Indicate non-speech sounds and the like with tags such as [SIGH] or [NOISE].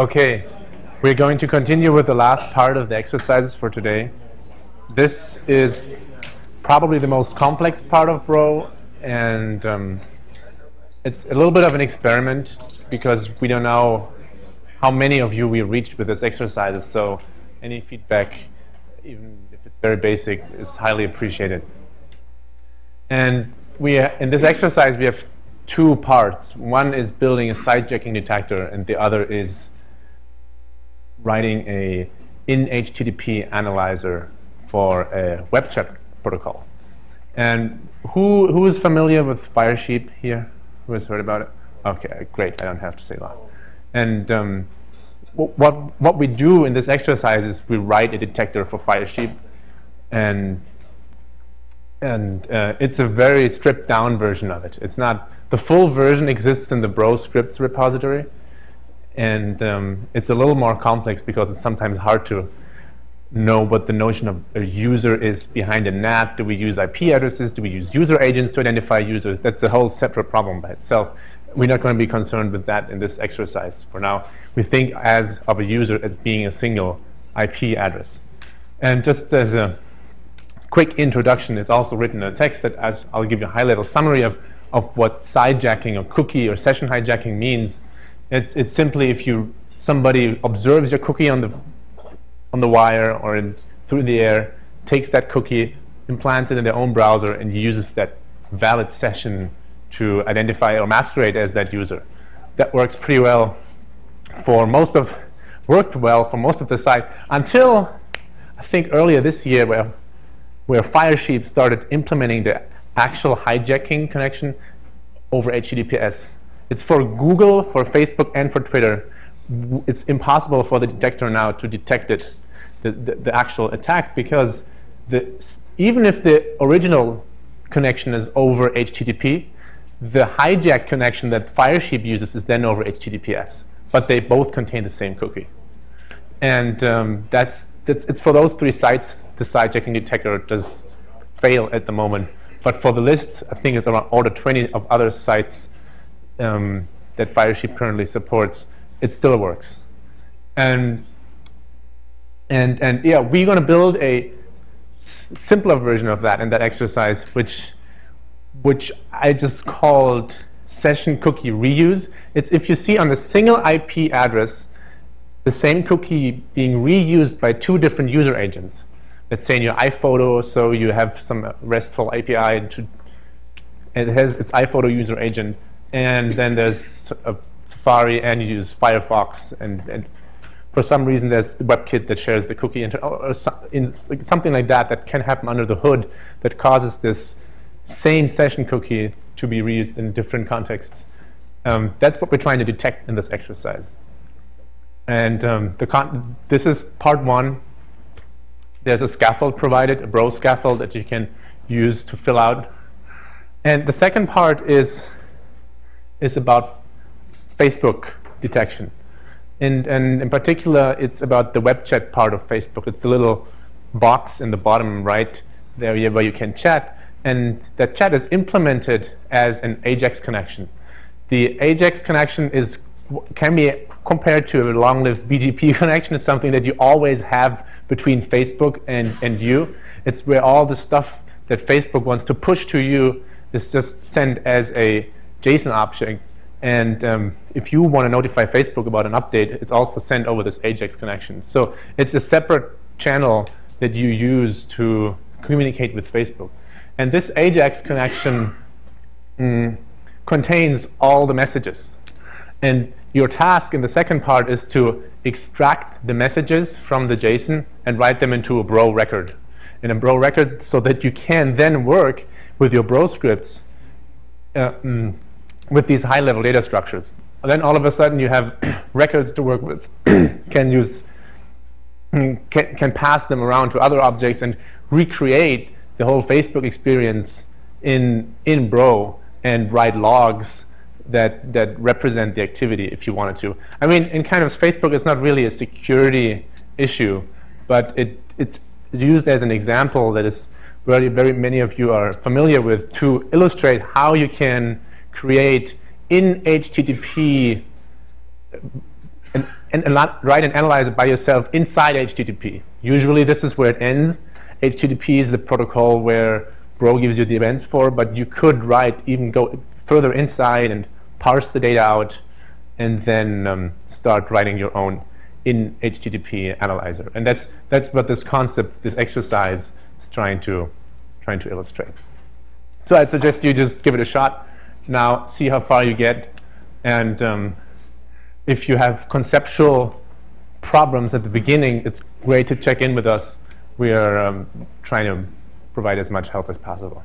Okay, we're going to continue with the last part of the exercises for today. This is probably the most complex part of Bro, and um, it's a little bit of an experiment because we don't know how many of you we reached with this exercises, so any feedback, even if it's very basic, is highly appreciated. And we, in this exercise, we have two parts. One is building a sidejacking detector, and the other is writing a in HTTP analyzer for a web chat protocol. And who who is familiar with Firesheep here? Who has heard about it? Okay, great. I don't have to say that. And um, what what we do in this exercise is we write a detector for Firesheep, and and uh, it's a very stripped down version of it. It's not the full version exists in the Bro scripts repository, and um, it's a little more complex because it's sometimes hard to know what the notion of a user is behind a NAT. Do we use IP addresses? Do we use user agents to identify users? That's a whole separate problem by itself. We're not going to be concerned with that in this exercise for now. We think as of a user as being a single IP address. And just as a quick introduction, it's also written in a text that I'll give you a high-level summary of, of what sidejacking or cookie or session hijacking means it, it's simply if you somebody observes your cookie on the on the wire or in, through the air, takes that cookie, implants it in their own browser, and uses that valid session to identify or masquerade as that user. That works pretty well for most of worked well for most of the site until I think earlier this year where where Firesheep started implementing the actual hijacking connection over HTTPS it's for Google, for Facebook, and for Twitter. It's impossible for the detector now to detect it, the, the, the actual attack, because the, even if the original connection is over HTTP, the hijack connection that Firesheep uses is then over HTTPS. But they both contain the same cookie. And um, that's, that's, it's for those three sites, the sidejacking detector does fail at the moment. But for the list, I think it's around order 20 of other sites, um, that Firesheep currently supports, it still works. And and and yeah, we're going to build a simpler version of that in that exercise, which which I just called session cookie reuse. It's if you see on the single IP address the same cookie being reused by two different user agents. Let's say in your iPhoto, so you have some RESTful API to, it has its iPhoto user agent and then there's Safari, and you use Firefox, and, and for some reason there's WebKit that shares the cookie, or, or in, something like that that can happen under the hood that causes this same session cookie to be reused in different contexts. Um, that's what we're trying to detect in this exercise. And um, this is part one. There's a scaffold provided, a bro scaffold that you can use to fill out. And the second part is is about Facebook detection. And, and in particular, it's about the web chat part of Facebook. It's the little box in the bottom right there where you can chat. And that chat is implemented as an AJAX connection. The AJAX connection is can be compared to a long-lived BGP [LAUGHS] connection. It's something that you always have between Facebook and, and you. It's where all the stuff that Facebook wants to push to you is just sent as a JSON object. And um, if you want to notify Facebook about an update, it's also sent over this AJAX connection. So it's a separate channel that you use to communicate with Facebook. And this AJAX connection mm, contains all the messages. And your task in the second part is to extract the messages from the JSON and write them into a Bro record. In a Bro record so that you can then work with your Bro scripts uh, mm, with these high-level data structures. And then all of a sudden you have [COUGHS] records to work with, [COUGHS] can use, can, can pass them around to other objects and recreate the whole Facebook experience in, in Bro and write logs that, that represent the activity if you wanted to. I mean, in kind of Facebook, it's not really a security issue, but it, it's used as an example that is very, very many of you are familiar with to illustrate how you can create in HTTP an, and write an analyzer by yourself inside HTTP. Usually this is where it ends. HTTP is the protocol where Bro gives you the events for, but you could write, even go further inside and parse the data out and then um, start writing your own in HTTP analyzer. And that's, that's what this concept, this exercise is trying to, trying to illustrate. So I suggest you just give it a shot. Now see how far you get. And um, if you have conceptual problems at the beginning, it's great to check in with us. We are um, trying to provide as much help as possible.